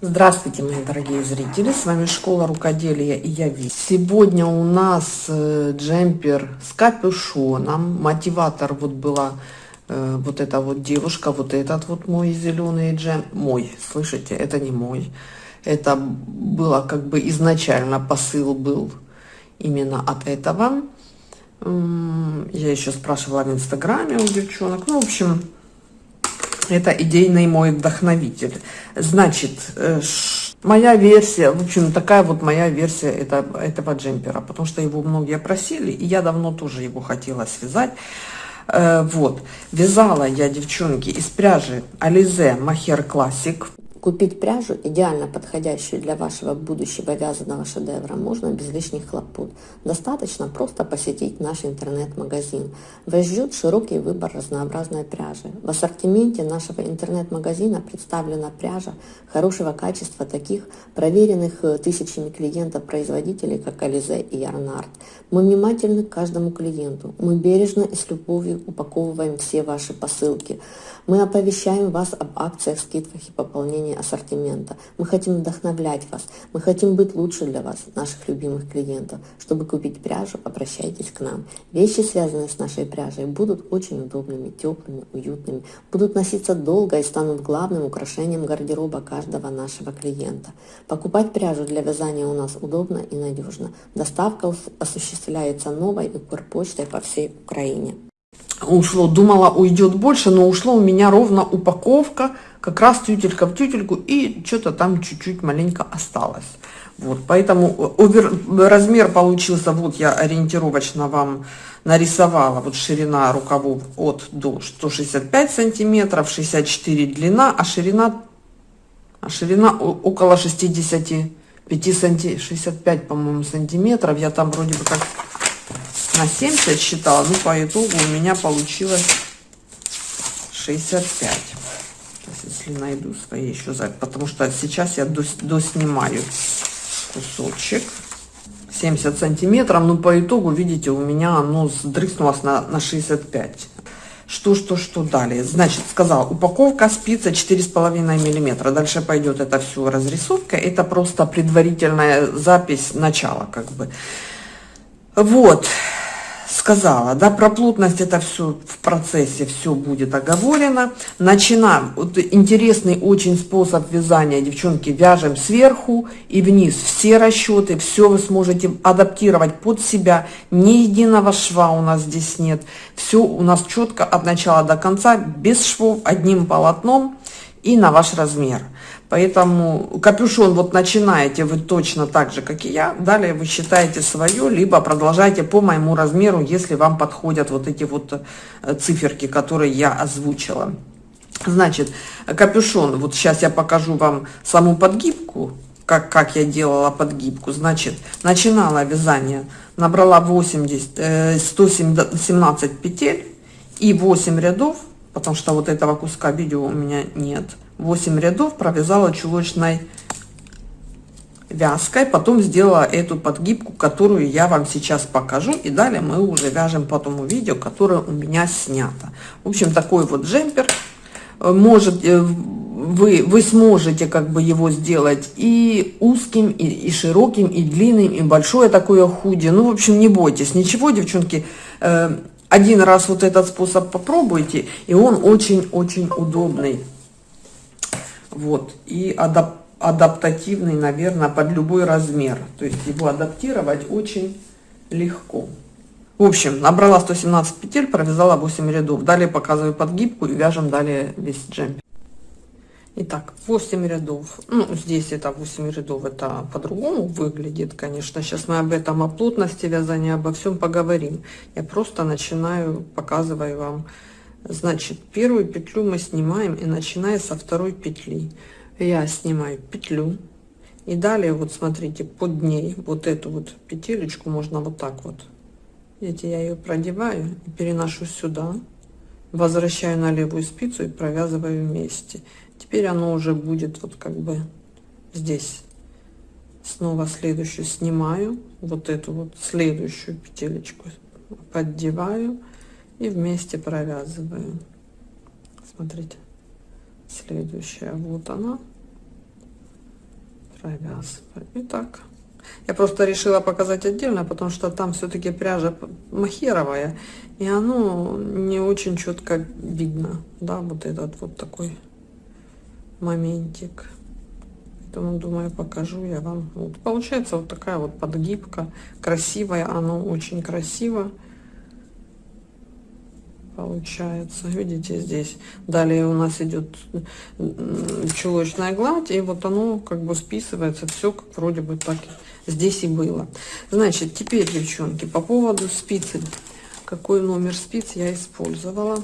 Здравствуйте, мои дорогие зрители! С вами Школа Рукоделия и я Ви. Сегодня у нас э, джемпер с капюшоном. Мотиватор вот была э, вот эта вот девушка, вот этот вот мой зеленый джем. Мой, слышите, это не мой. Это было как бы изначально посыл был именно от этого. Я еще спрашивала в инстаграме у девчонок. Ну, в общем, это идейный мой вдохновитель. Значит, э, моя версия, в общем, такая вот моя версия это, этого джемпера, потому что его многие просили, и я давно тоже его хотела связать. Э, вот, вязала я, девчонки, из пряжи Alize Махер Classic. Купить пряжу, идеально подходящую для вашего будущего вязаного шедевра, можно без лишних хлопот. Достаточно просто посетить наш интернет-магазин. Вас ждет широкий выбор разнообразной пряжи. В ассортименте нашего интернет-магазина представлена пряжа хорошего качества таких проверенных э, тысячами клиентов-производителей, как Ализе и Ярнард. Мы внимательны к каждому клиенту. Мы бережно и с любовью упаковываем все ваши посылки. Мы оповещаем вас об акциях, скидках и пополнении ассортимента. Мы хотим вдохновлять вас. Мы хотим быть лучше для вас, наших любимых клиентов. Чтобы купить пряжу, обращайтесь к нам. Вещи, связанные с нашей пряжей, будут очень удобными, теплыми, уютными, будут носиться долго и станут главным украшением гардероба каждого нашего клиента. Покупать пряжу для вязания у нас удобно и надежно. Доставка осуществляется новой Укрпочтой по всей Украине ушло, думала уйдет больше, но ушло у меня ровно упаковка, как раз тютелька в тютельку, и что-то там чуть-чуть маленько осталось. Вот, поэтому овер, размер получился, вот я ориентировочно вам нарисовала, вот ширина рукавов от до 165 сантиметров, 64 длина, а ширина, а ширина около 65 санти, 65, по-моему, сантиметров. Я там вроде бы как на 70 считала, ну по итогу у меня получилось 65. Сейчас, если найду свои еще запись, потому что сейчас я доснимаю кусочек. 70 сантиметров, ну по итогу, видите, у меня оно сдрыснулось на, на 65. Что, что, что далее? Значит, сказал, упаковка спица 4,5 миллиметра. Дальше пойдет это все разрисовка. Это просто предварительная запись начала, как бы. Вот сказала, да, про плотность это все в процессе, все будет оговорено. Начинаем, вот интересный очень способ вязания, девчонки, вяжем сверху и вниз. Все расчеты, все вы сможете адаптировать под себя, ни единого шва у нас здесь нет, все у нас четко от начала до конца, без швов, одним полотном и на ваш размер. Поэтому капюшон вот начинаете вы точно так же, как и я. Далее вы считаете свое, либо продолжайте по моему размеру, если вам подходят вот эти вот э, циферки, которые я озвучила. Значит, капюшон, вот сейчас я покажу вам саму подгибку, как, как я делала подгибку. Значит, начинала вязание, набрала 80, 117 э, петель и 8 рядов, потому что вот этого куска видео у меня нет 8 рядов провязала чулочной вязкой потом сделала эту подгибку которую я вам сейчас покажу и далее мы уже вяжем по тому видео которое у меня снято. В общем такой вот джемпер. Может э, вы вы сможете как бы его сделать и узким и, и широким и длинным и большое такое худи ну в общем не бойтесь ничего девчонки. Э, один раз вот этот способ попробуйте и он очень очень удобный вот, и адап адаптативный, наверное, под любой размер. То есть его адаптировать очень легко. В общем, набрала 117 петель, провязала 8 рядов. Далее показываю подгибку и вяжем далее весь джемпер. Итак, 8 рядов. Ну, здесь это 8 рядов, это по-другому выглядит, конечно. Сейчас мы об этом, о плотности вязания, обо всем поговорим. Я просто начинаю, показываю вам Значит, первую петлю мы снимаем и начиная со второй петли. Я снимаю петлю. И далее, вот смотрите, под ней вот эту вот петелечку можно вот так вот. Видите, я ее продеваю и переношу сюда. Возвращаю на левую спицу и провязываю вместе. Теперь оно уже будет вот как бы здесь. Снова следующую снимаю. Вот эту вот следующую петелечку поддеваю и вместе провязываем. Смотрите. Следующая. Вот она. Провязываю. Итак, я просто решила показать отдельно, потому что там все-таки пряжа махеровая, и оно не очень четко видно, да, вот этот вот такой моментик. Поэтому, думаю, покажу я вам. Вот, получается вот такая вот подгибка, красивая, оно очень красиво получается. Видите здесь далее у нас идет чулочная гладь и вот оно как бы списывается все как вроде бы так здесь и было. Значит теперь девчонки по поводу спицы. Какой номер спиц я использовала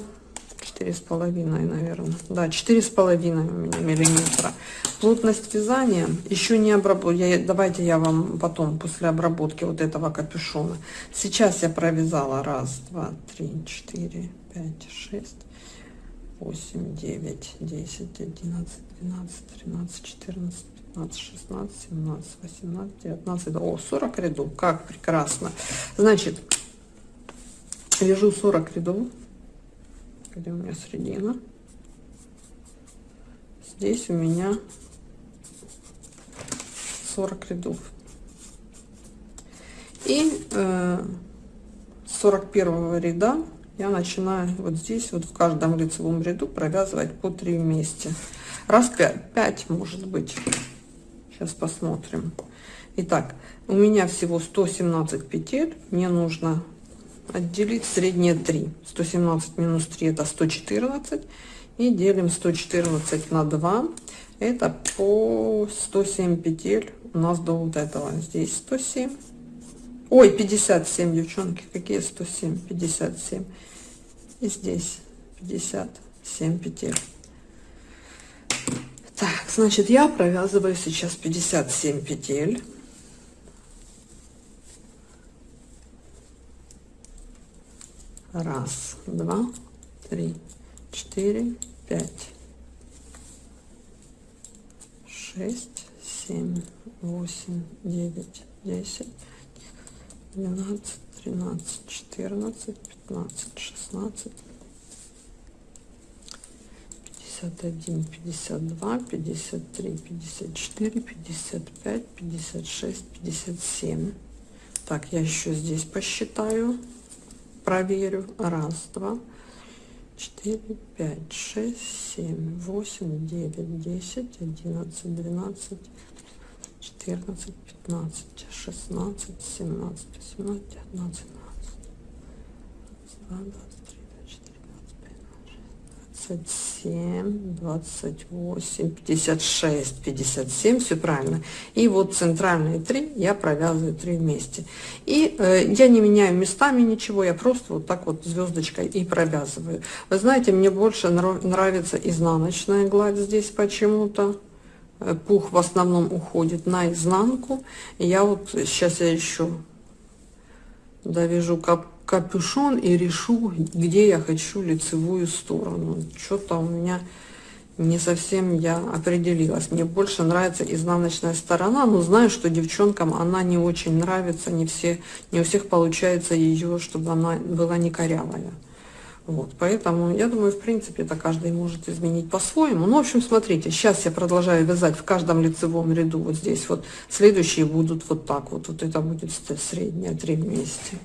четыре с половиной наверное да четыре с половиной у меня миллиметра. Плотность вязания еще не обработала давайте я вам потом после обработки вот этого капюшона. Сейчас я провязала раз два три четыре пять шесть восемь девять десять одиннадцать двенадцать тринадцать четырнадцать 15, 16, 17, 18, 19, о, 40 рядов, как прекрасно. Значит, вяжу 40 рядов где у меня середина здесь у меня 40 рядов. И э, 41 ряда я начинаю вот здесь вот в каждом лицевом ряду провязывать по 3 вместе. Раз 5, 5 может быть. Сейчас посмотрим. Итак, у меня всего 117 петель. Мне нужно отделить средние 3 117 минус 3 это 114 и делим 114 на 2 это по 107 петель у нас до вот этого. Здесь 107 ой 57 девчонки. Какие 107 57 и здесь 57 петель. Так значит я провязываю сейчас 57 петель Раз, два, три, четыре, пять, шесть, семь, восемь, девять, десять, двенадцать, тринадцать, четырнадцать, пятнадцать, шестнадцать, пятьдесят один, пятьдесят два, пятьдесят три, пятьдесят четыре, пятьдесят пять, пятьдесят шесть, пятьдесят семь. Так, я еще здесь посчитаю проверю. Раз, два, четыре, пять, шесть, семь, восемь, девять, десять, одиннадцать, двенадцать, четырнадцать, пятнадцать, шестнадцать, семнадцать, восемнадцать, девятнадцать, двадцать, 27, 28, 56, 57, все правильно. И вот центральные три я провязываю три вместе. И э, я не меняю местами ничего, я просто вот так вот звездочкой и провязываю. Вы знаете, мне больше нравится изнаночная гладь здесь почему-то. Э, пух в основном уходит на изнанку. Я вот сейчас я еще довяжу кап капюшон и решу, где я хочу лицевую сторону. Что-то у меня не совсем я определилась. Мне больше нравится изнаночная сторона, но знаю, что девчонкам она не очень нравится, не, все, не у всех получается ее, чтобы она была не корявая. Вот, поэтому я думаю, в принципе, это каждый может изменить по-своему. Ну, в общем, смотрите, сейчас я продолжаю вязать в каждом лицевом ряду вот здесь вот. Следующие будут вот так вот. Вот это будет средняя три вместе.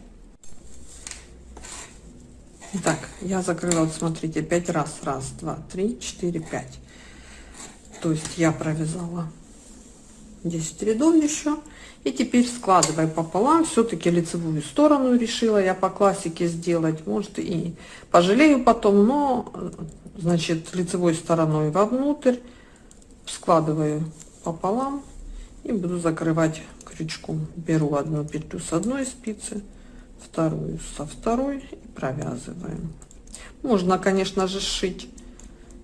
Так, я закрыла, вот смотрите, пять раз. Раз, два, три, четыре, пять. То есть я провязала 10 рядов еще. И теперь складывая пополам, все-таки лицевую сторону решила я по классике сделать. Может и пожалею потом, но, значит, лицевой стороной вовнутрь складываю пополам и буду закрывать крючком. Беру одну петлю с одной спицы, вторую со второй и провязываем. Можно конечно же сшить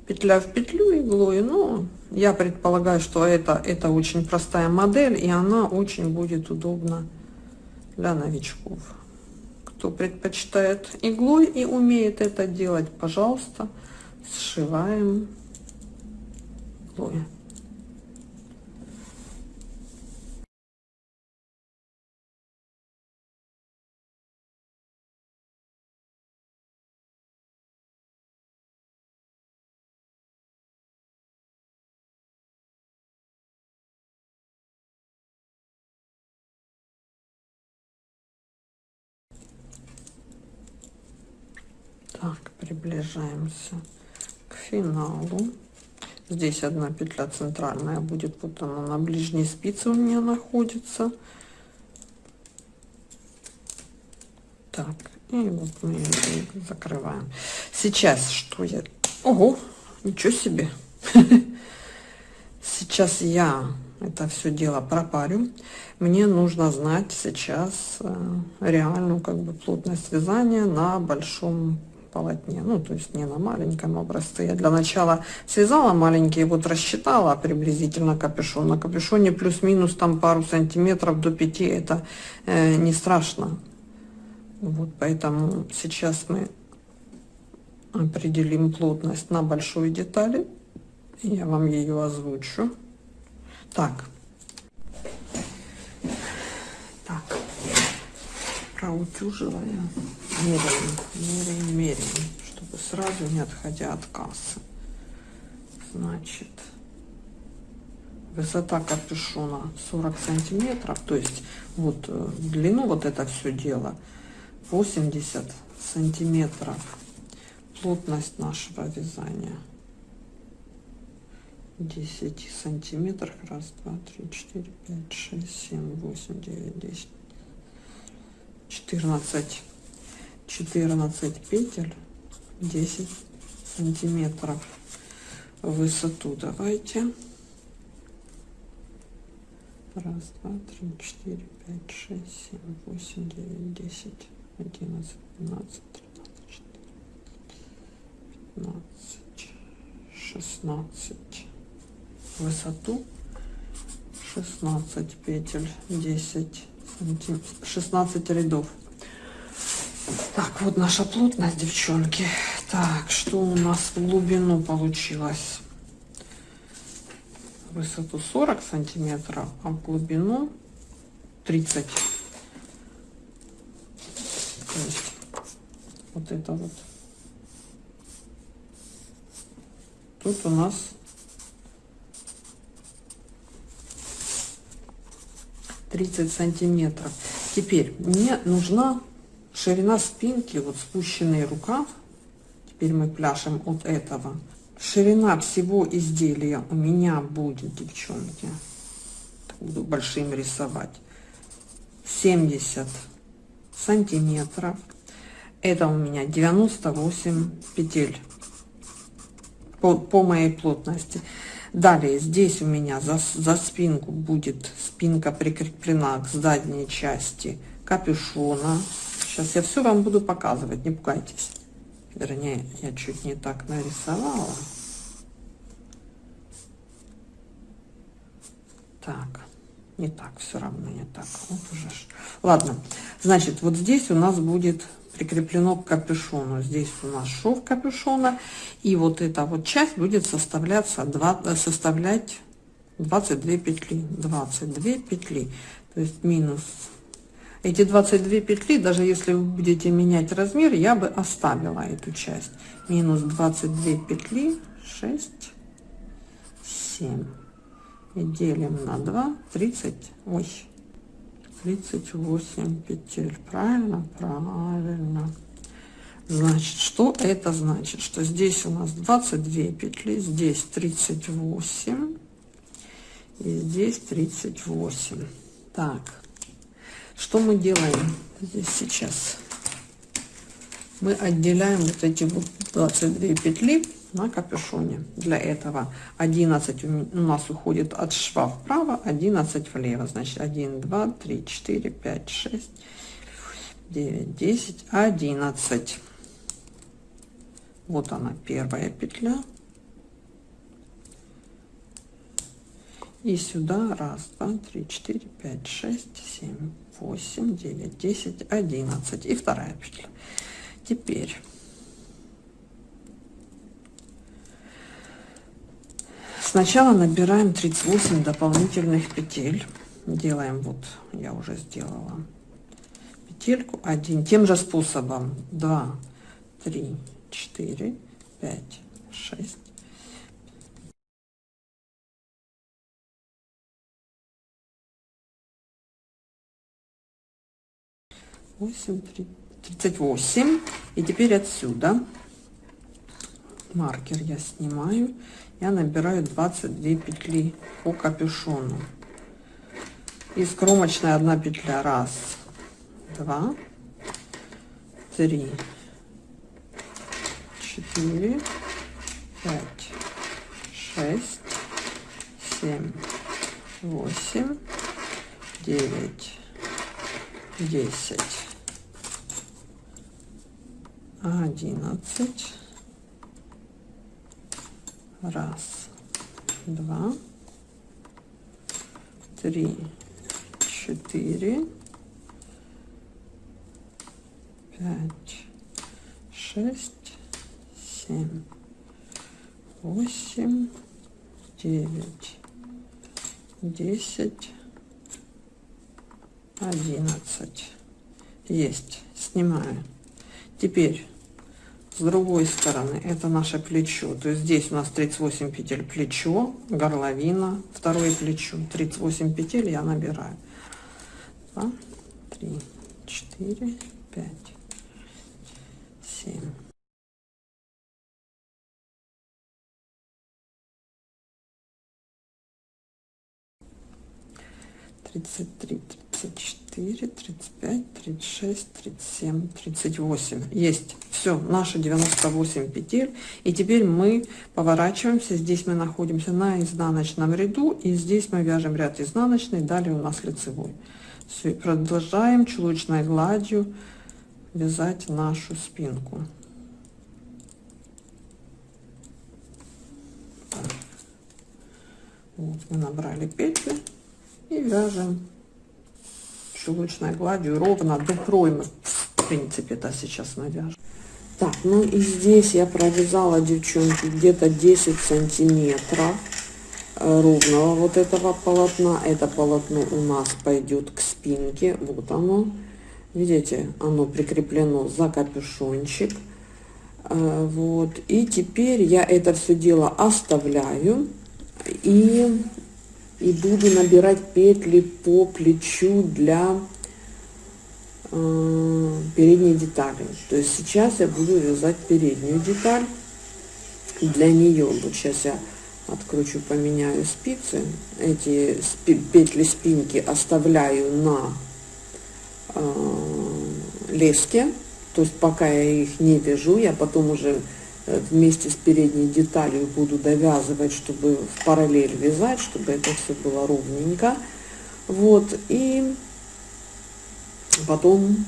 петля в петлю иглой но я предполагаю что это это очень простая модель и она очень будет удобна для новичков. Кто предпочитает иглой и умеет это делать пожалуйста сшиваем иглой приближаемся к финалу. Здесь одна петля центральная будет, вот она на ближней спице у меня находится. Так, и вот мы ее закрываем. Сейчас что я... Ого, ничего себе! Сейчас я это все дело пропарю. Мне нужно знать сейчас э, реальную как бы плотность вязания на большом полотне. Ну, то есть не на маленьком образце. Я для начала связала маленькие, вот рассчитала приблизительно капюшон. На капюшоне плюс-минус там пару сантиметров до 5, это э, не страшно. Вот поэтому сейчас мы определим плотность на большой детали. Я вам ее озвучу. Так. Так. Проутюживая. Меряем, меряем, меряем, чтобы сразу не отходя от кассы. Значит, высота капюшона 40 сантиметров, то есть вот э, длину вот это все дело 80 сантиметров. Плотность нашего вязания 10 сантиметров. Раз, два, три, четыре, пять, шесть, семь, восемь, девять, десять, четырнадцать. 14 петель 10 сантиметров высоту. Давайте. Раз два три четыре пять шесть семь восемь девять десять одиннадцать двенадцать тринадцать пятнадцать шестнадцать. Высоту 16 петель 10 сантиметров 16 рядов так, вот наша плотность, девчонки. Так, что у нас в глубину получилось? Высоту 40 сантиметров, а в глубину 30. То есть вот это вот. Тут у нас тридцать сантиметров. Теперь мне нужна Ширина спинки, вот спущенный рукав, теперь мы пляшем от этого. Ширина всего изделия у меня будет, девчонки, буду большим рисовать, 70 сантиметров. Это у меня 98 петель по, по моей плотности. Далее здесь у меня за, за спинку будет спинка прикреплена к задней части капюшона Сейчас я все вам буду показывать, не пугайтесь. Вернее, я чуть не так нарисовала. Так, не так, все равно не так. Вот уже. Ладно, значит, вот здесь у нас будет прикреплено к капюшону. Здесь у нас шов капюшона. И вот эта вот часть будет составляться, 2, составлять 22 петли. 22 петли. То есть минус эти 22 петли, даже если вы будете менять размер, я бы оставила эту часть. Минус 22 петли, 6, 7. И делим на 2, 30, ой, 38 петель. Правильно? Правильно. Значит, что это значит? Что здесь у нас 22 петли, здесь 38 и здесь 38. Так, что мы делаем здесь сейчас? Мы отделяем вот эти вот 22 петли на капюшоне. Для этого 11 у нас уходит от шва вправо, 11 влево. Значит 1, 2, 3, 4, 5, 6, 9, 10, 11. Вот она первая петля. И сюда раз, два, три, четыре, пять, шесть, семь, 8, 9, 10, 11 и вторая петля. Теперь сначала набираем 38 дополнительных петель. Делаем вот, я уже сделала петельку один тем же способом 2, 3, 4, 5, 6, 8, 3, 38 и теперь отсюда. Маркер я снимаю. Я набираю 22 петли по капюшону. Из кромочной одна петля. Раз два три четыре пять шесть семь восемь девять десять одиннадцать. Раз два три четыре пять шесть семь восемь девять десять одиннадцать. Есть. Снимаю. Теперь с другой стороны это наше плечо. То есть здесь у нас 38 петель плечо горловина второе плечо. 38 петель я набираю. 2 3 4 5 7 33 34 35 36 37 38 есть. Все наши 98 петель. И теперь мы поворачиваемся. Здесь мы находимся на изнаночном ряду и здесь мы вяжем ряд изнаночный далее у нас лицевой. Все продолжаем чулочной гладью вязать нашу спинку. Вот мы набрали петли и вяжем чулочной гладью ровно до проймы в принципе это сейчас вяжем так ну и здесь я провязала девчонки где-то 10 сантиметров э, ровного вот этого полотна. Это полотно у нас пойдет к спинке вот оно. Видите оно прикреплено за капюшончик. Э, вот. И теперь я это все дело оставляю. И и буду набирать петли по плечу для э, передней детали. То есть сейчас я буду вязать переднюю деталь для нее вот сейчас я откручу поменяю спицы. Эти спи петли спинки оставляю на э, леске. То есть пока я их не вяжу я потом уже вместе с передней деталью буду довязывать, чтобы в параллель вязать, чтобы это все было ровненько. Вот, и потом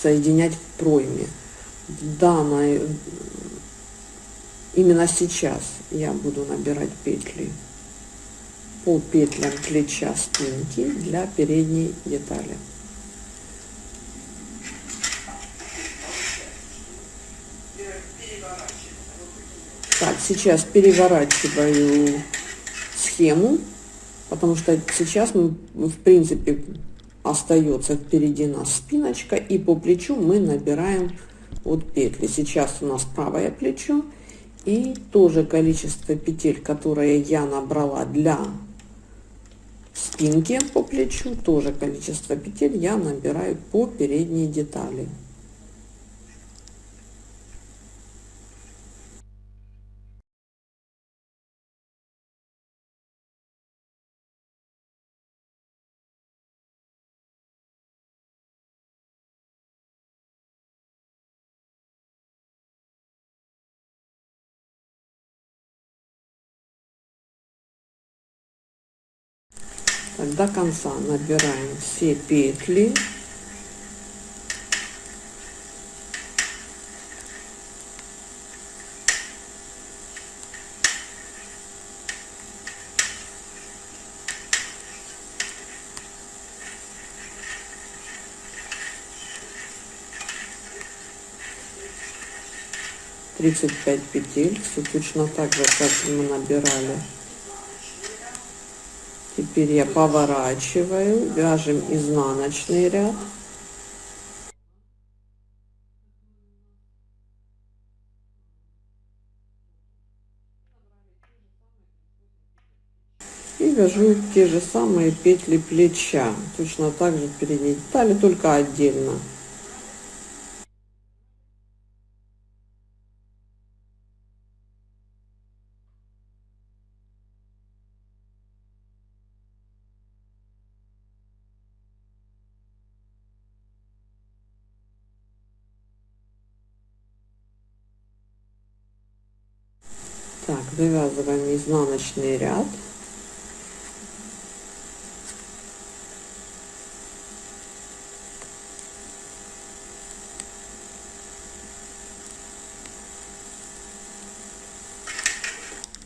соединять в пройме. Данной, именно сейчас я буду набирать петли по петлям плеча спинки для передней детали. Так, сейчас переворачиваю схему, потому что сейчас мы, в принципе, остается впереди нас спиночка, и по плечу мы набираем вот петли. Сейчас у нас правое плечо, и тоже количество петель, которые я набрала для спинки по плечу, тоже количество петель я набираю по передней детали. До конца набираем все петли. Тридцать пять петель, все точно так же, как мы набирали Теперь я поворачиваю, вяжем изнаночный ряд. И вяжу те же самые петли плеча, точно так же передней детали, только отдельно. Изнаночный ряд.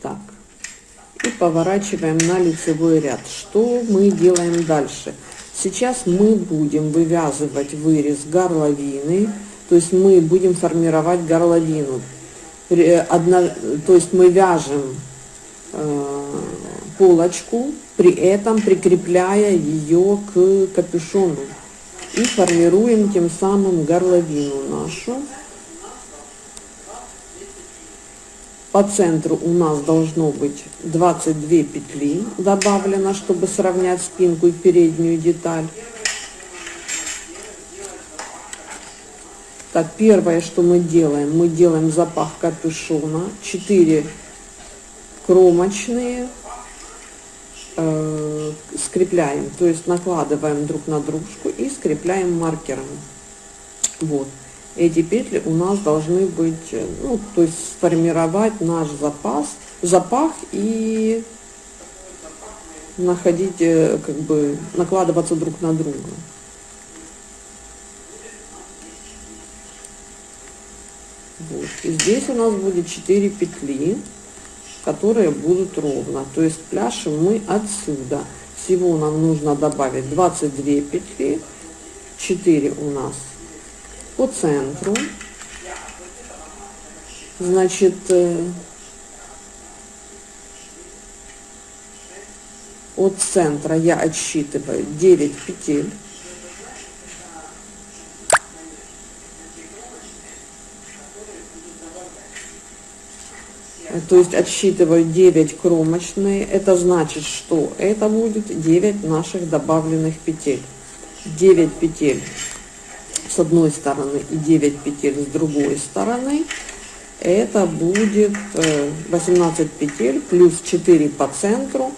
Так, и поворачиваем на лицевой ряд. Что мы делаем дальше? Сейчас мы будем вывязывать вырез горловины, то есть мы будем формировать горловину. Одна, то есть мы вяжем полочку, при этом прикрепляя ее к капюшону и формируем тем самым горловину нашу. По центру у нас должно быть 22 петли добавлено, чтобы сравнять спинку и переднюю деталь. Так, первое, что мы делаем, мы делаем запах капюшона, 4 кромочные, э, скрепляем, то есть накладываем друг на дружку и скрепляем маркером. Вот эти петли у нас должны быть, э, ну, то есть сформировать наш запас, запах и находить, э, как бы, накладываться друг на друга. Вот. И здесь у нас будет 4 петли, которые будут ровно. То есть пляшем мы отсюда. Всего нам нужно добавить 22 петли, 4 у нас по центру. Значит, э, от центра я отсчитываю 9 петель. То есть отсчитываю 9 кромочные. Это значит, что это будет 9 наших добавленных петель. 9 петель с одной стороны и 9 петель с другой стороны, это будет 18 э, петель плюс 4 по центру.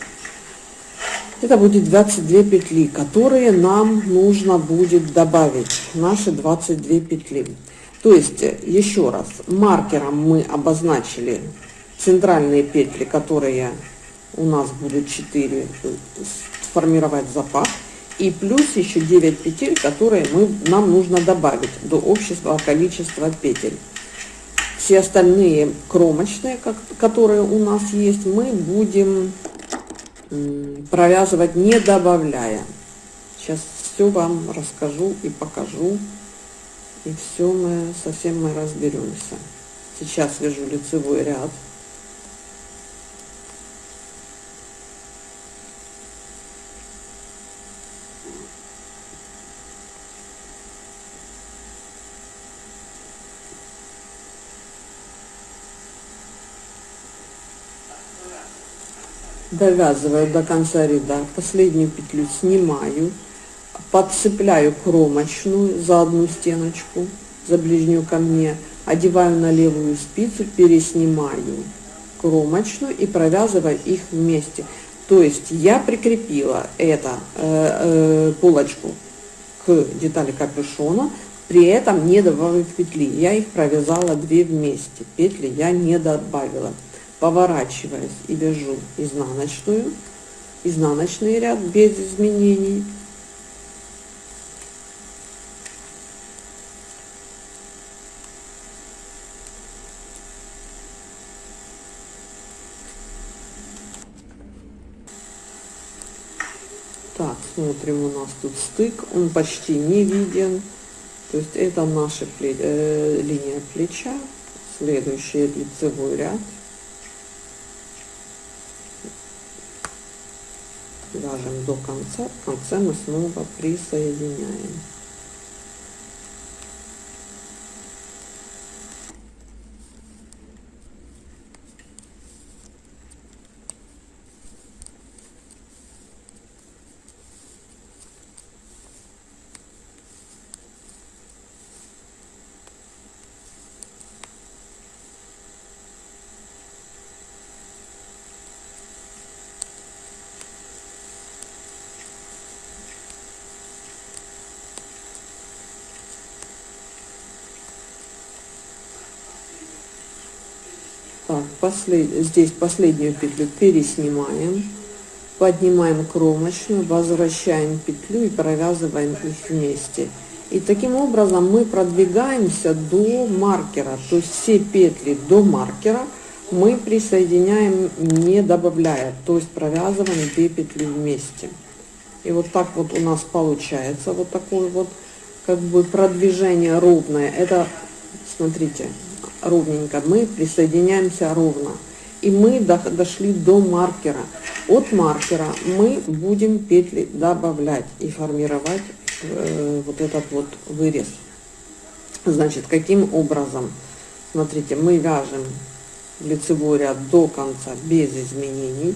Это будет 22 петли, которые нам нужно будет добавить, наши 22 петли. То есть, э, еще раз, маркером мы обозначили центральные петли, которые у нас будут 4 э, сформировать запах и плюс еще 9 петель, которые мы, нам нужно добавить до общего количества петель. Все остальные кромочные, как, которые у нас есть, мы будем провязывать не добавляя. Сейчас все вам расскажу и покажу. И все мы, совсем мы разберемся. Сейчас вяжу лицевой ряд. Довязываю до конца ряда, последнюю петлю снимаю, подцепляю кромочную за одну стеночку, за ближнюю ко мне, одеваю на левую спицу, переснимаю кромочную и провязываю их вместе. То есть я прикрепила это э, э, полочку к детали капюшона, при этом не добавив петли. Я их провязала две вместе, петли я не добавила поворачиваясь и вяжу изнаночную, изнаночный ряд без изменений. Так, смотрим, у нас тут стык, он почти не виден. То есть это наша пле э, линия плеча, следующий лицевой ряд. Вяжем до конца, в конце мы снова присоединяем. Послед... здесь последнюю петлю переснимаем, поднимаем кромочную, возвращаем петлю и провязываем их вместе. И таким образом мы продвигаемся до маркера, то есть все петли до маркера мы присоединяем не добавляя, то есть провязываем две петли вместе. И вот так вот у нас получается вот такое вот как бы продвижение ровное. Это, смотрите, ровненько. Мы присоединяемся ровно. И мы дошли до маркера. От маркера мы будем петли добавлять и формировать э, вот этот вот вырез. Значит, каким образом? Смотрите, мы вяжем лицевой ряд до конца без изменений.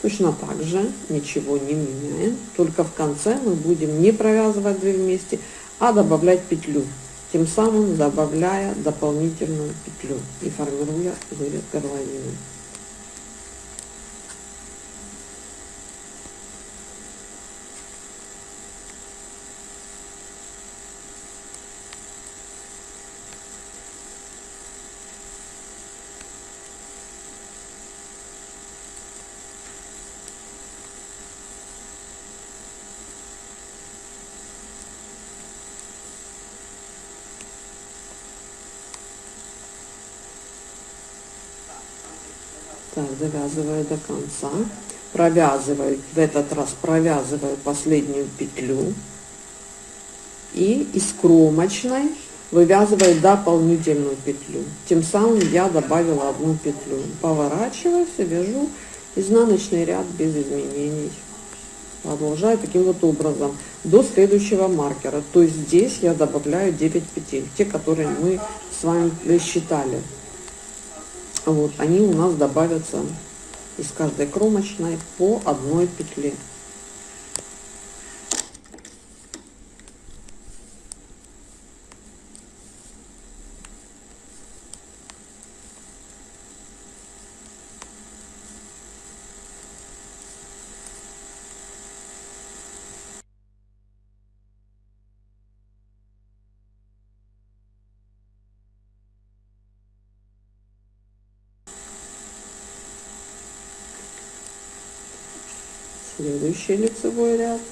Точно так же ничего не меняем, только в конце мы будем не провязывать две вместе, а добавлять петлю, тем самым добавляя дополнительную петлю и формируя вырез горловины. Так, завязываю до конца. Провязываю, в этот раз провязываю последнюю петлю. И из кромочной вывязываю дополнительную петлю. Тем самым я добавила одну петлю. Поворачиваюсь вяжу изнаночный ряд без изменений. Продолжаю таким вот образом до следующего маркера. То есть здесь я добавляю 9 петель, те, которые мы с вами считали. Вот, они у нас добавятся из каждой кромочной по одной петле. Следующий лицевой ряд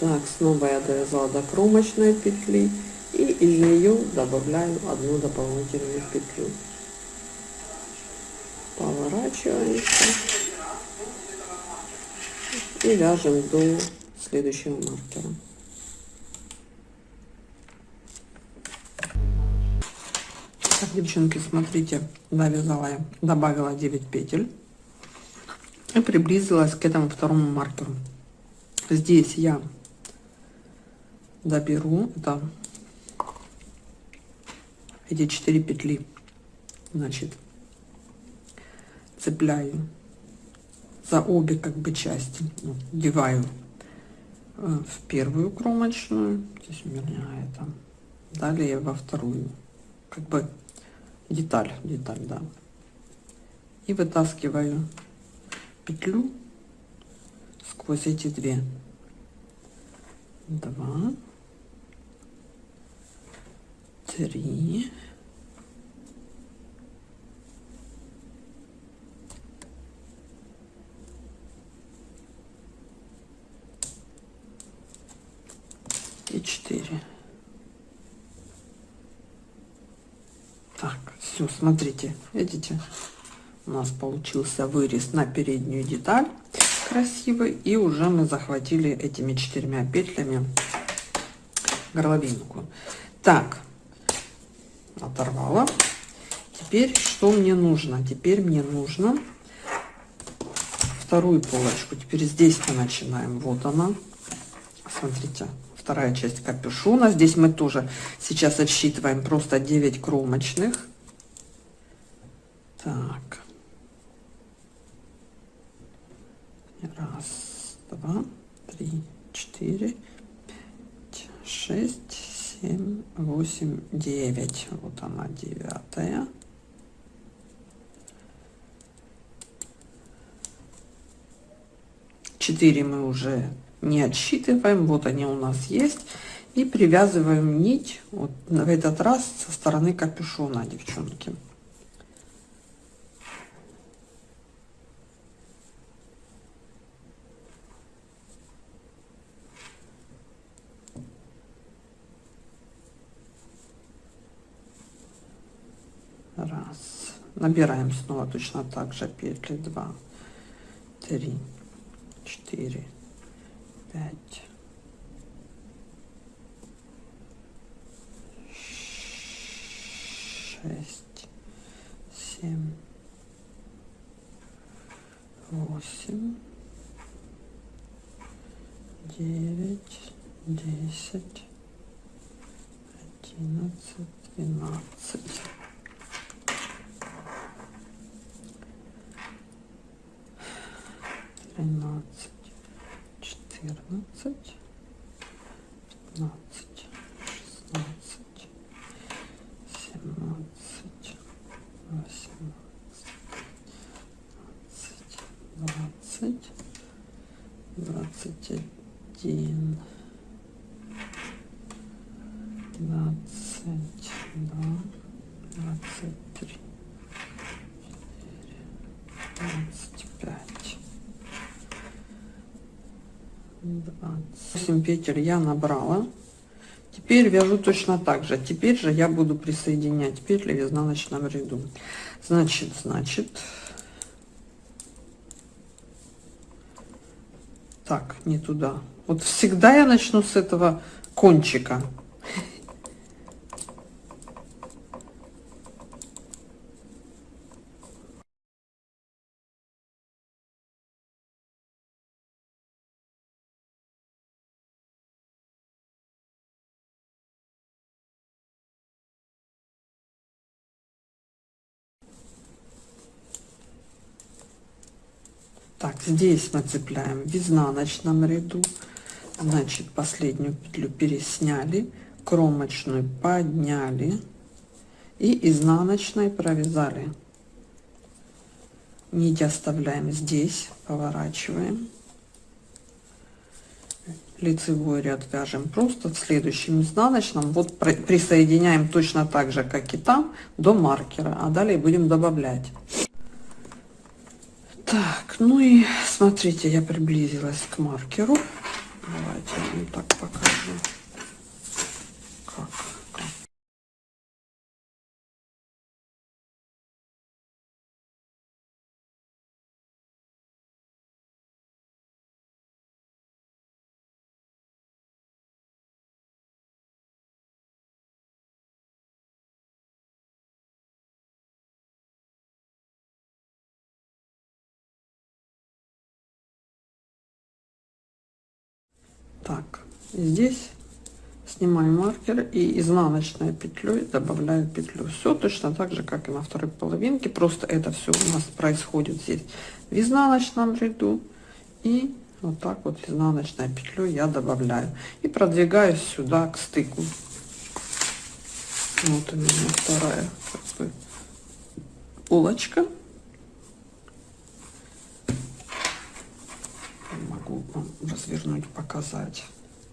Так, снова я довязала до кромочной петли и из нее добавляю одну дополнительную петлю. Поворачиваемся и вяжем до следующего маркера. Так, девчонки, смотрите, довязала я, добавила 9 петель и приблизилась к этому второму маркеру. Здесь я доберу. Это эти четыре петли. Значит цепляю за обе как бы части. Ну, вдеваю э, в первую кромочную. Здесь у меня это. Далее во вторую. Как бы деталь деталь да. И вытаскиваю петлю сквозь эти две. Два три, и четыре. Так, все, смотрите, видите, у нас получился вырез на переднюю деталь. красивый. И уже мы захватили этими четырьмя петлями горловинку. Так, оторвала. Теперь что мне нужно? Теперь мне нужно вторую полочку. Теперь здесь мы начинаем. Вот она. Смотрите, вторая часть капюшона. Здесь мы тоже сейчас отсчитываем просто 9 кромочных. Так. 8, 9. Вот она, девятая. Четыре мы уже не отсчитываем. Вот они у нас есть. И привязываем нить вот в этот раз со стороны капюшона, девчонки. Набираем снова точно так же. Петли 2 3 4 5 шесть семь восемь девять десять одиннадцать двенадцать тринадцать, четырнадцать, пятнадцать, шестнадцать, семнадцать, восемнадцать, двадцать, двадцать один, двадцать два, двадцать три, четыре, двадцать пять. 8 петель я набрала. Теперь вяжу точно так же. Теперь же я буду присоединять петли в изнаночном ряду. Значит значит. Так не туда. Вот всегда я начну с этого кончика Так, здесь мы цепляем в изнаночном ряду. Значит, последнюю петлю пересняли, кромочную подняли и изнаночной провязали. Нить оставляем здесь, поворачиваем. Лицевой ряд вяжем просто в следующем изнаночном. Вот присоединяем точно так же, как и там, до маркера. А далее будем добавлять. Так, ну и смотрите, я приблизилась к маркеру. Давайте я вам так покажу. Здесь снимаю маркер и изнаночной петлей добавляю петлю. Все точно так же как и на второй половинке. Просто это все у нас происходит здесь в изнаночном ряду. И вот так вот изнаночной петлей я добавляю. И продвигаюсь сюда к стыку. Вот у меня вторая как бы, полочка. Могу вам развернуть, показать.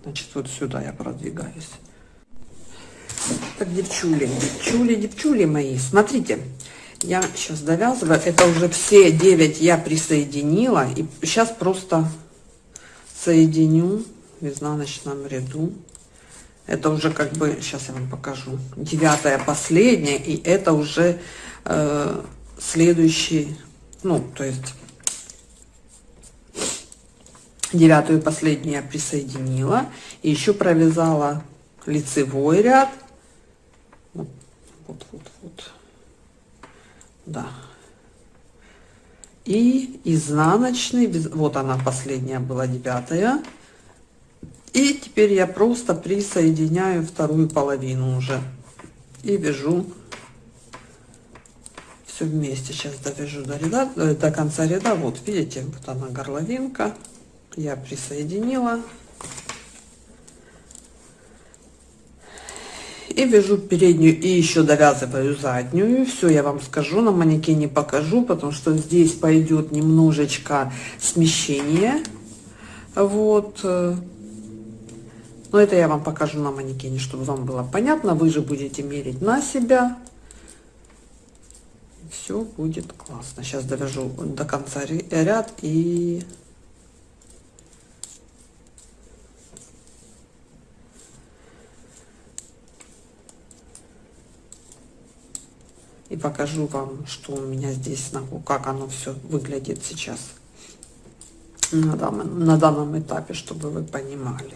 Значит, вот сюда я продвигаюсь. Так, девчули, девчули, девчули мои, смотрите, я сейчас довязываю, это уже все 9 я присоединила, и сейчас просто соединю в изнаночном ряду. Это уже как бы, сейчас я вам покажу, девятая последняя, и это уже э, следующий, ну, то есть девятую последнюю я присоединила. И еще провязала лицевой ряд. Вот вот вот, да. И изнаночный вот она последняя была девятая. И теперь я просто присоединяю вторую половину уже. И вяжу. Все вместе сейчас довяжу до ряда э, до конца ряда. Вот видите вот она горловинка я присоединила. И вяжу переднюю и еще довязываю заднюю. Все я вам скажу на манекене покажу потому что здесь пойдет немножечко смещение. Вот. Но это я вам покажу на манекене чтобы вам было понятно. Вы же будете мерить на себя. Все будет классно. Сейчас довяжу до конца ряд и и покажу вам, что у меня здесь, как оно все выглядит сейчас на данном, на данном этапе, чтобы вы понимали.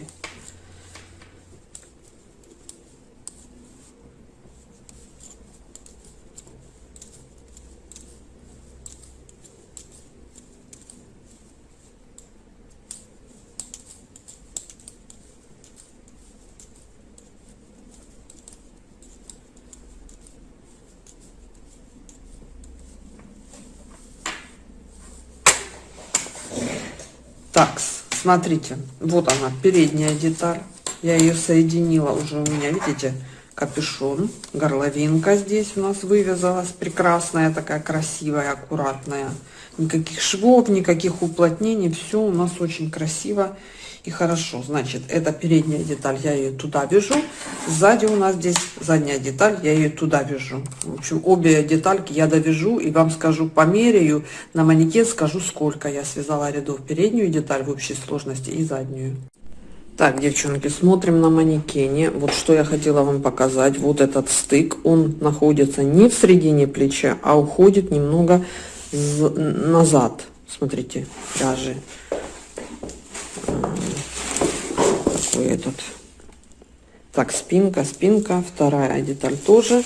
Так, смотрите, вот она, передняя деталь. Я ее соединила уже у меня, видите, капюшон, горловинка здесь у нас вывязалась, прекрасная, такая красивая, аккуратная. Никаких швов, никаких уплотнений, все у нас очень красиво и хорошо. Значит, это передняя деталь, я ее туда вяжу. Сзади у нас здесь задняя деталь, я ее туда вяжу. В общем, обе детальки я довяжу и вам скажу, померяю на манекен, скажу, сколько я связала рядов переднюю деталь в общей сложности и заднюю. Так, девчонки, смотрим на манекене. Вот что я хотела вам показать. Вот этот стык, он находится не в середине плеча, а уходит немного назад. Смотрите, пряжи такой этот так спинка спинка вторая деталь тоже.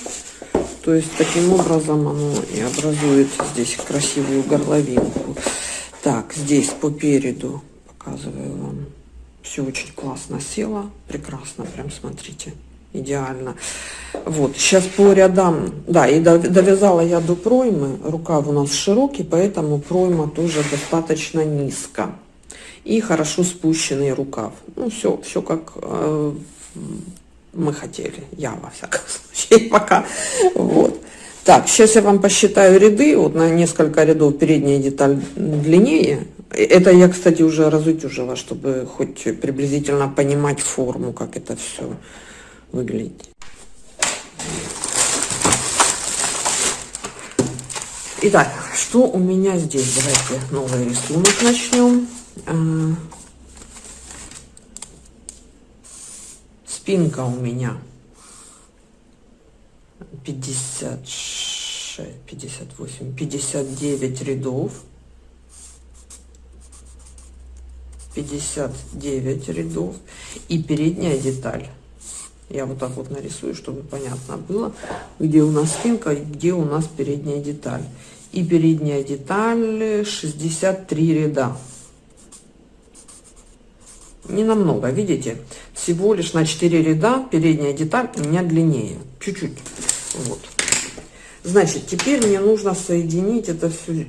То есть таким образом оно и образует здесь красивую горловинку. Так здесь по переду показываю вам. Все очень классно село прекрасно прям смотрите идеально. Вот сейчас по рядам да и довязала я до проймы рукав у нас широкий поэтому пройма тоже достаточно низко и хорошо спущенный рукав. Ну, все, все как э, мы хотели, я во всяком случае пока. Вот. Так, сейчас я вам посчитаю ряды, вот на несколько рядов передняя деталь длиннее. Это я, кстати, уже разутюжила, чтобы хоть приблизительно понимать форму, как это все выглядит. Итак, что у меня здесь? Давайте новый рисунок начнем. А, спинка у меня 56 58 59 рядов. 59 рядов. И передняя деталь. Я вот так вот нарисую чтобы понятно было где у нас спинка и где у нас передняя деталь. И передняя деталь 63 ряда не намного, видите, всего лишь на 4 ряда передняя деталь у меня длиннее, чуть-чуть, вот. Значит, теперь мне нужно соединить это все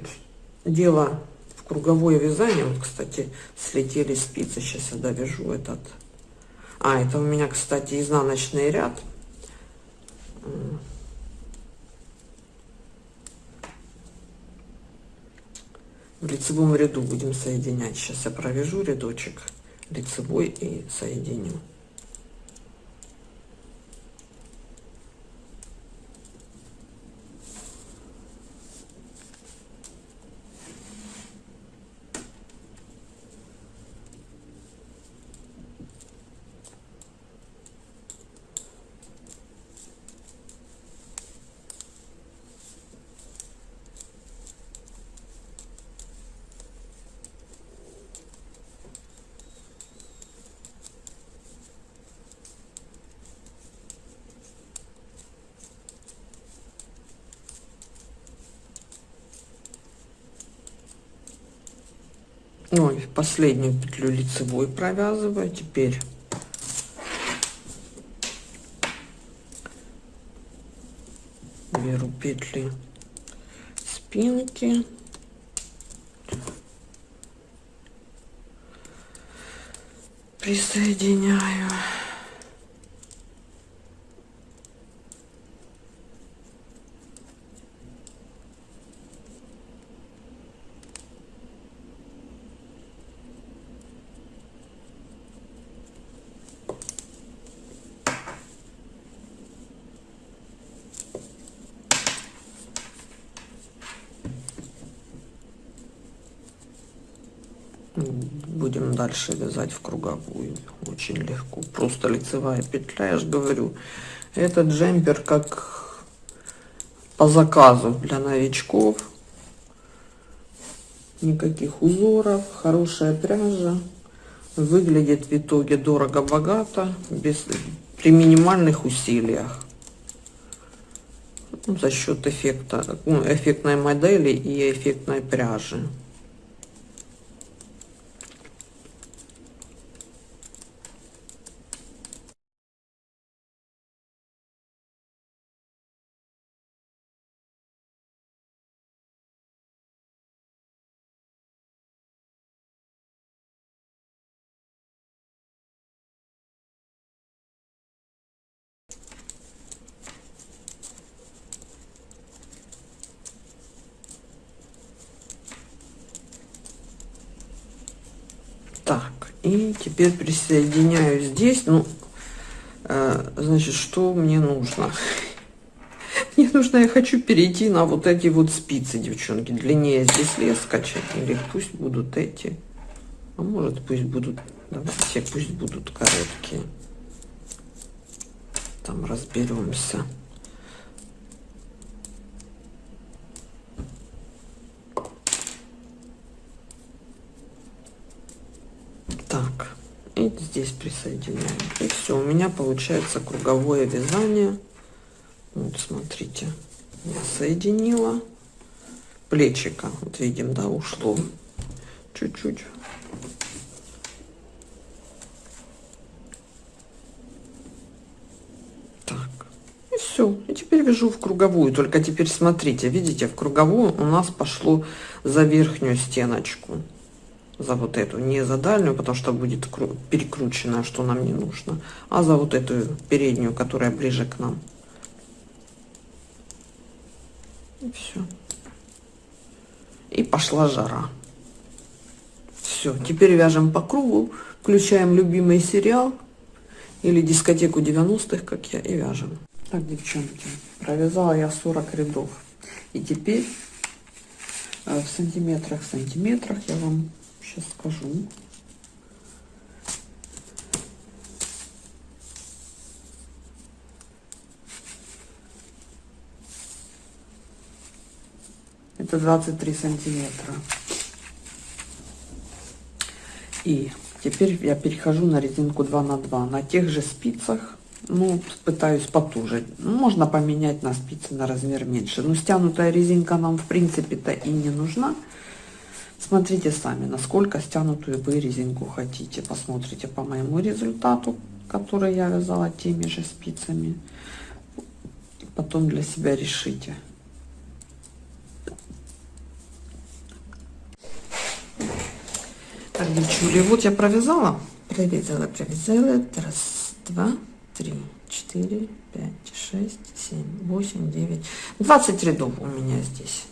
дело в круговое вязание. Вот, кстати, слетели спицы, сейчас я довяжу этот. А, это у меня, кстати, изнаночный ряд. В лицевом ряду будем соединять. Сейчас я провяжу рядочек лицевой и соединю. Последнюю петлю лицевой провязываю теперь беру петли спинки. Присоединяю будем дальше вязать в круговую. Очень легко. Просто лицевая петля я же говорю. Этот джемпер как по заказу для новичков. Никаких узоров хорошая пряжа. Выглядит в итоге дорого богато без при минимальных усилиях. Ну, за счет эффекта ну, эффектной модели и эффектной пряжи Так, и теперь присоединяю здесь. Ну, э, значит, что мне нужно? Мне нужно, я хочу перейти на вот эти вот спицы, девчонки. Длиннее здесь лес скачать. Или пусть будут эти. А может, пусть будут, давайте, пусть будут короткие. Там разберемся. так и здесь присоединяем. И все у меня получается круговое вязание. Вот смотрите я соединила. Плечика вот видим да ушло. Чуть-чуть. Так и все и теперь вяжу в круговую. Только теперь смотрите видите в круговую у нас пошло за верхнюю стеночку за вот эту, не за дальнюю, потому что будет перекрученная, что нам не нужно, а за вот эту переднюю, которая ближе к нам. И все. И пошла жара. Все, теперь вяжем по кругу, включаем любимый сериал или дискотеку 90-х, как я, и вяжем. Так, девчонки, провязала я 40 рядов. И теперь э, в сантиметрах, сантиметрах я вам сейчас скажу. Это 23 сантиметра. И теперь я перехожу на резинку 2 на 2 на тех же спицах ну пытаюсь потуже ну, можно поменять на спицы на размер меньше но стянутая резинка нам в принципе то и не нужна Смотрите сами, насколько стянутую вы резинку хотите. Посмотрите по моему результату, который я вязала теми же спицами. Потом для себя решите. Так, девчули, вот я провязала. Провязала, провязала. Раз, два, три, четыре, пять, шесть, семь, восемь, девять. Двадцать рядов у меня здесь.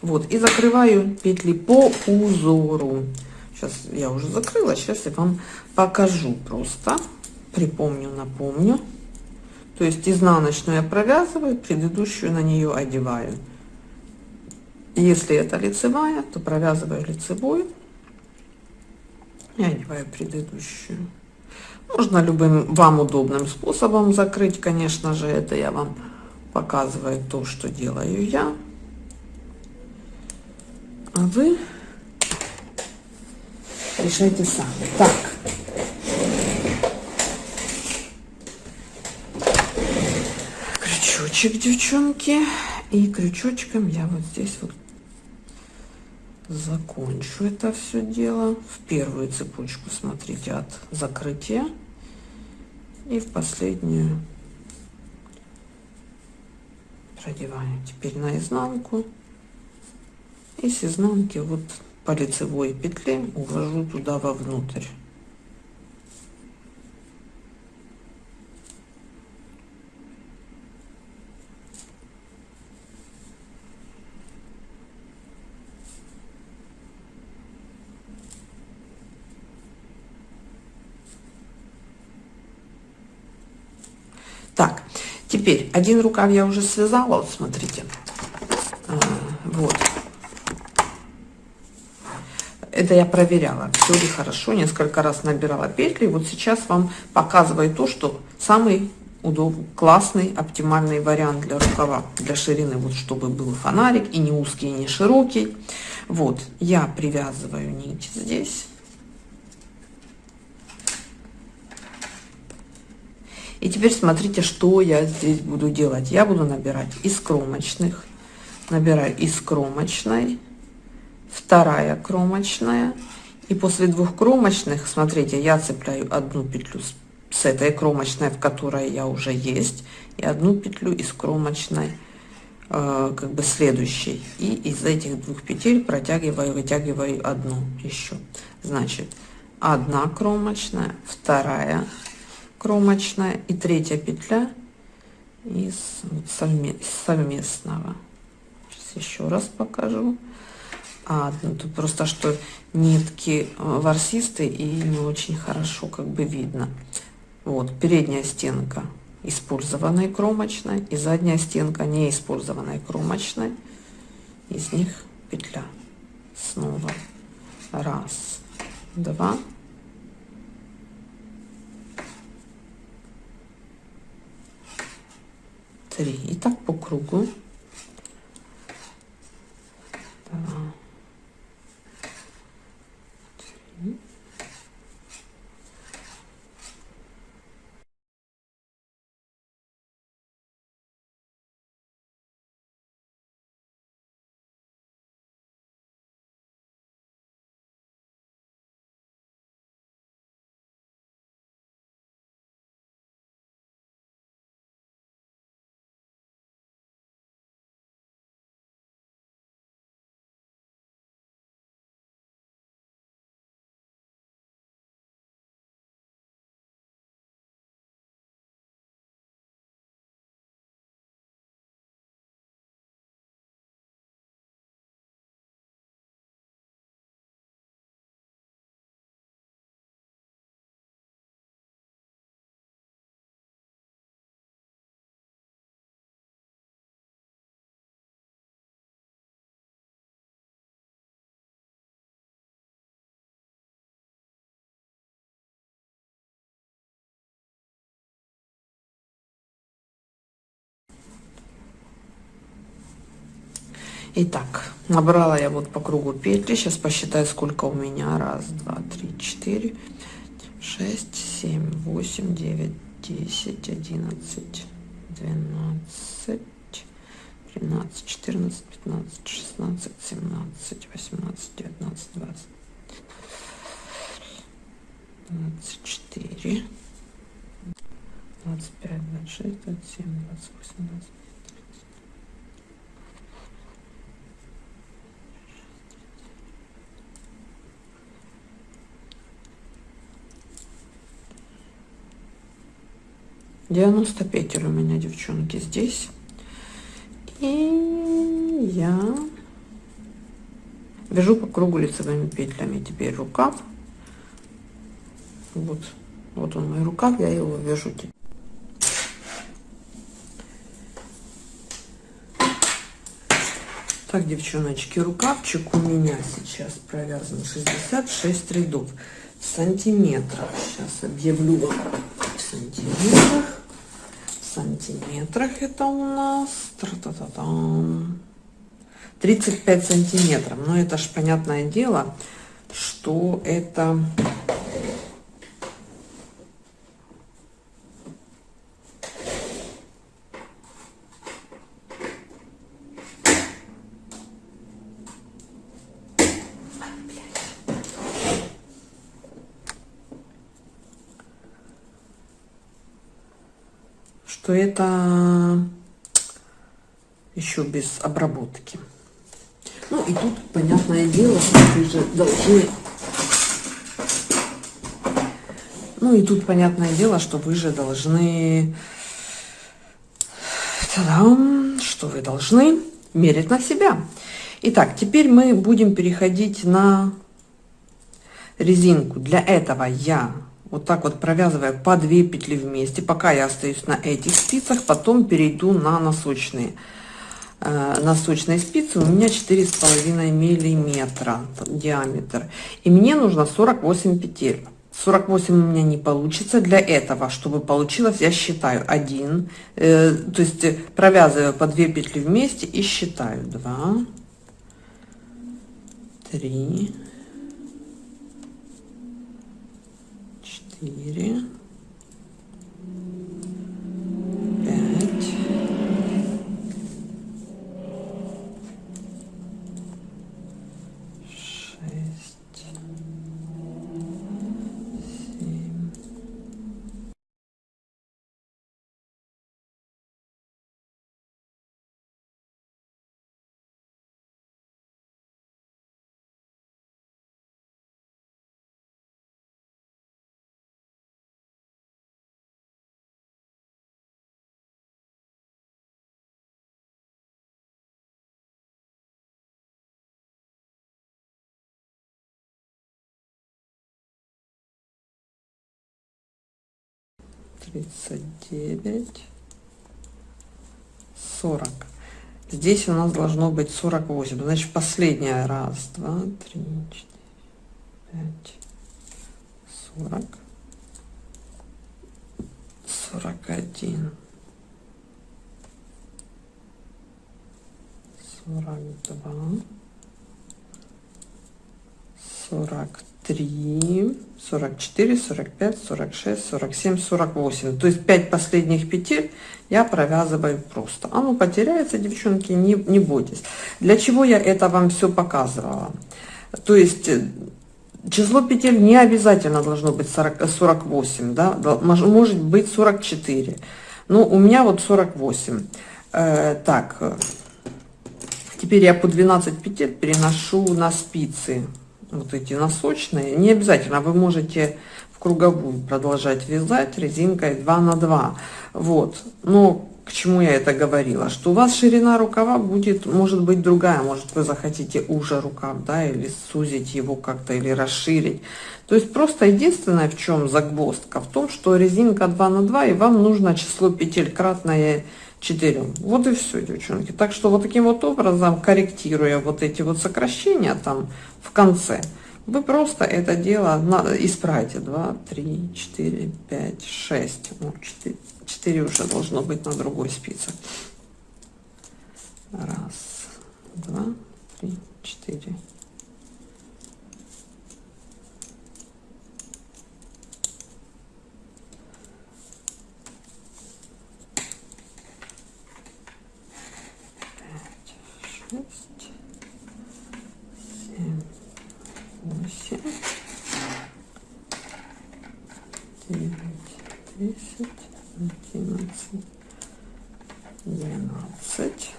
Вот, и закрываю петли по узору. Сейчас я уже закрыла, сейчас я вам покажу просто. Припомню, напомню. То есть изнаночную я провязываю, предыдущую на нее одеваю. Если это лицевая, то провязываю лицевой и одеваю предыдущую. Можно любым вам удобным способом закрыть, конечно же, это я вам показываю то, что делаю я а вы решайте сами. Так. Крючочек, девчонки. И крючочком я вот здесь вот закончу это все дело в первую цепочку смотрите от закрытия и в последнюю продеваю теперь на изнанку и с изнанки вот по лицевой петле увожу туда вовнутрь теперь один рукав я уже связала, вот смотрите. А, вот. Это я проверяла, все ли хорошо, несколько раз набирала петли. Вот сейчас вам показываю то, что самый удобный, классный, оптимальный вариант для рукава, для ширины, вот чтобы был фонарик и не узкий, и не широкий. Вот, я привязываю нить здесь. И теперь смотрите, что я здесь буду делать. Я буду набирать из кромочных, набираю из кромочной, вторая кромочная. И после двух кромочных, смотрите, я цепляю одну петлю с, этой кромочной, в которой я уже есть, и одну петлю из кромочной, э, как бы следующей. И из этих двух петель протягиваю, вытягиваю одну еще. Значит, одна кромочная, вторая кромочная и третья петля из совместного Сейчас еще раз покажу а ну, тут просто что нитки э, ворсистые и не очень хорошо как бы видно. Вот передняя стенка использованной кромочной и задняя стенка не использованной кромочной. Из них петля. Снова. Раз. Два. Три. И так по кругу. Итак, набрала я вот по кругу петли. Сейчас посчитаю, сколько у меня. Раз, два, три, четыре, шесть, семь, восемь, девять, десять, одиннадцать, двенадцать, тринадцать, четырнадцать, пятнадцать, шестнадцать, семнадцать, восемнадцать, девятнадцать, двадцать. 24, 25, 26, 27, 28, 29. 90 петель у меня, девчонки, здесь. И я вяжу по кругу лицевыми петлями. Теперь рукав. Вот, вот он мой рукав, я его вяжу теперь. Так, девчоночки, рукавчик у меня сейчас провязан 66 рядов в сантиметрах. Сейчас объявлю вам в сантиметрах сантиметрах это у нас. 35 сантиметров. Но это ж понятное дело что это что это еще без обработки. Ну и тут, понятное дело, вы же должны... Ну и тут, понятное дело, что вы же должны... Та-дам! Что вы должны мерить на себя. Итак, теперь мы будем переходить на резинку. Для этого я вот так вот провязываю по 2 петли вместе, пока я остаюсь на этих спицах, потом перейду на носочные. Э, на сочной спице у меня четыре с половиной миллиметра диаметр. И мне нужно 48 петель. 48 у меня не получится для этого чтобы получилось я считаю 1 э, то есть э, провязываю по 2 петли вместе и считаю. 2 3 4 39, 40. Здесь у нас должно быть 48. Значит, последняя. Раз, два, три, четыре, пять, сорок, сорок один, сорок два, сорок три, сорок четыре, сорок пять, сорок шесть, сорок семь, сорок восемь. То есть 5 последних петель я провязываю просто. Оно потеряется, девчонки, не, не бойтесь. Для чего я это вам все показывала? То есть э, число петель не обязательно должно быть 40, 48, да? может быть 44. Но у меня вот 48. Э, так, э, теперь я по 12 петель переношу на спицы вот эти носочные. Не обязательно, вы можете в круговую продолжать вязать резинкой 2 на 2. Вот, но к чему я это говорила? Что у вас ширина рукава будет, может быть, другая. Может, вы захотите уже рукав, да, или сузить его как-то, или расширить. То есть просто единственное, в чем загвоздка, в том, что резинка 2 на 2, и вам нужно число петель кратное 4. Вот и все, девчонки. Так что вот таким вот образом, корректируя вот эти вот сокращения там в конце, вы просто это дело исправите. 2, 3, 4, 5, 6. Ну, 4, 4 уже должно быть на другой спице. Раз, два, три, четыре. Шесть, семь, восемь, девять, десять, одиннадцать, двенадцать.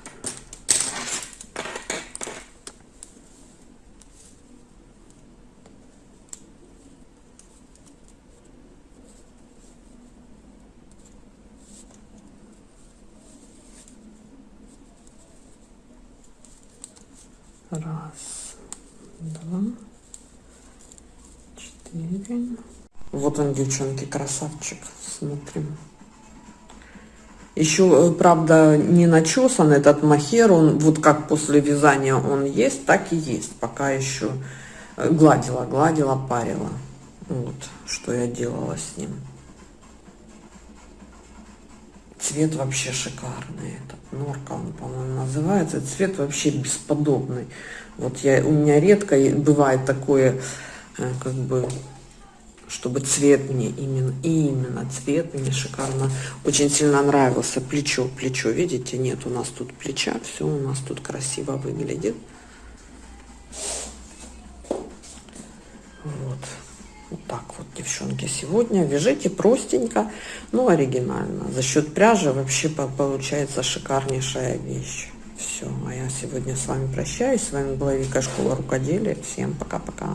Раз, два, четыре. Вот он, девчонки, красавчик. Смотрим. Еще, э, правда, не начесан этот махер. Он вот как после вязания он есть, так и есть. Пока еще гладила, гладила, парила. Вот, что я делала с ним. Цвет вообще шикарный. Этот норка, он, по-моему, называется. Цвет вообще бесподобный. Вот я, у меня редко бывает такое, э, как бы, чтобы цвет мне именно, именно цвет мне шикарно, очень сильно нравился. Плечо, плечо, видите, нет у нас тут плеча, все у нас тут красиво выглядит. Вот. Вот так вот, девчонки, сегодня вяжите простенько, но оригинально. За счет пряжи вообще получается шикарнейшая вещь. Все, а я сегодня с вами прощаюсь. С вами была Вика Школа Рукоделия. Всем пока-пока.